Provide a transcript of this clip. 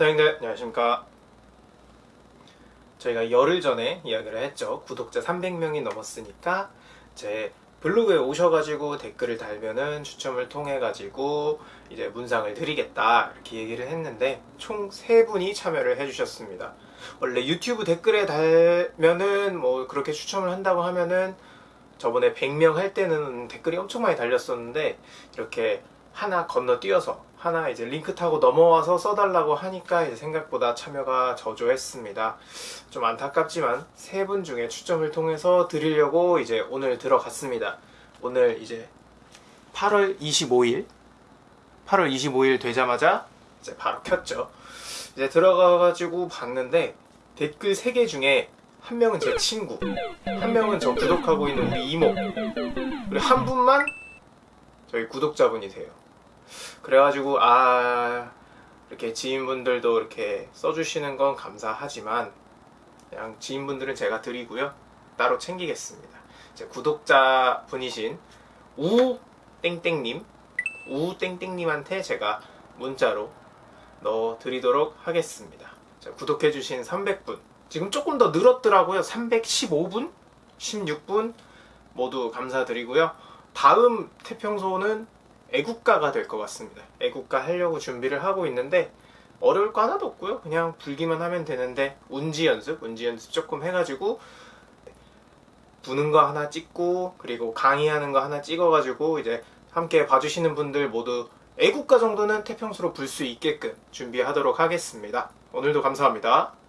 사장님들 안녕하십니까? 저희가 열흘 전에 이야기를 했죠. 구독자 300명이 넘었으니까 제 블로그에 오셔가지고 댓글을 달면은 추첨을 통해 가지고 이제 문상을 드리겠다 이렇게 얘기를 했는데 총 3분이 참여를 해주셨습니다. 원래 유튜브 댓글에 달면은 뭐 그렇게 추첨을 한다고 하면은 저번에 100명 할 때는 댓글이 엄청 많이 달렸었는데 이렇게 하나 건너뛰어서 하나 이제 링크 타고 넘어와서 써달라고 하니까 이제 생각보다 참여가 저조했습니다. 좀 안타깝지만 세 분 중에 추첨을 통해서 드리려고 이제 오늘 들어갔습니다. 오늘 이제 8월 25일 8월 25일 되자마자 이제 바로 켰죠. 이제 들어가가지고 봤는데 댓글 3개 중에 한 명은 제 친구, 한 명은 저 구독하고 있는 우리 이모, 그리고 한 분만 저희 구독자분이세요. 그래가지고 아 이렇게 지인분들도 이렇게 써주시는 건 감사하지만 그냥 지인분들은 제가 드리고요 따로 챙기겠습니다. 제 구독자 분이신 우 땡땡님 우 땡땡님한테 제가 문자로 넣어 드리도록 하겠습니다. 자, 구독해주신 300분 지금 조금 더 늘었더라고요. 315분, 16분 모두 감사드리고요. 다음 태평소는 애국가가 될 것 같습니다. 애국가 하려고 준비를 하고 있는데 어려울 거 하나도 없고요. 그냥 불기만 하면 되는데 운지 연습, 운지 연습 조금 해가지고 부는 거 하나 찍고 그리고 강의하는 거 하나 찍어가지고 이제 함께 봐주시는 분들 모두 애국가 정도는 태평소로 불 수 있게끔 준비하도록 하겠습니다. 오늘도 감사합니다.